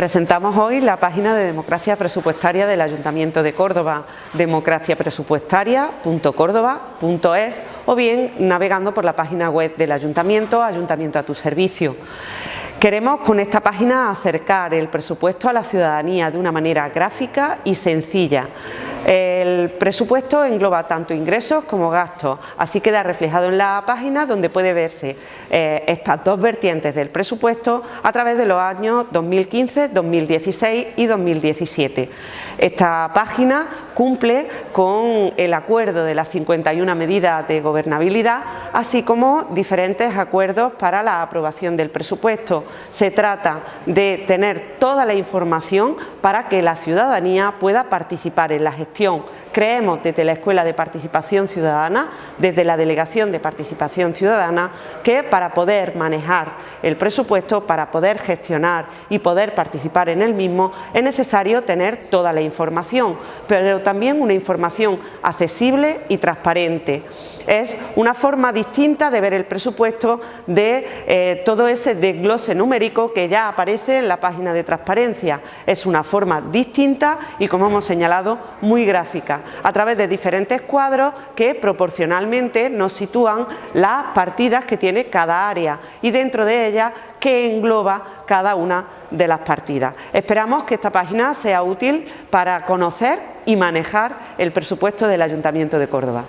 Presentamos hoy la página de democracia presupuestaria del Ayuntamiento de Córdoba, democraciapresupuestaria.córdoba.es o bien navegando por la página web del Ayuntamiento, Ayuntamiento a tu servicio. Queremos con esta página acercar el presupuesto a la ciudadanía de una manera gráfica y sencilla. El presupuesto engloba tanto ingresos como gastos, así queda reflejado en la página donde puede verse eh, estas dos vertientes del presupuesto a través de los años 2015, 2016 y 2017. Esta página cumple con el acuerdo de las 51 medidas de gobernabilidad, así como diferentes acuerdos para la aprobación del presupuesto. Se trata de tener toda la información para que la ciudadanía pueda participar en la Creemos desde la Escuela de Participación Ciudadana, desde la Delegación de Participación Ciudadana, que para poder manejar el presupuesto, para poder gestionar y poder participar en el mismo, es necesario tener toda la información, pero también una información accesible y transparente. Es una forma distinta de ver el presupuesto de eh, todo ese desglose numérico que ya aparece en la página de transparencia. Es una forma distinta y, como hemos señalado, gráfica, a través de diferentes cuadros que proporcionalmente nos sitúan las partidas que tiene cada área y dentro de ellas que engloba cada una de las partidas. Esperamos que esta página sea útil para conocer y manejar el presupuesto del Ayuntamiento de Córdoba.